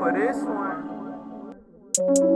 ofereço, né?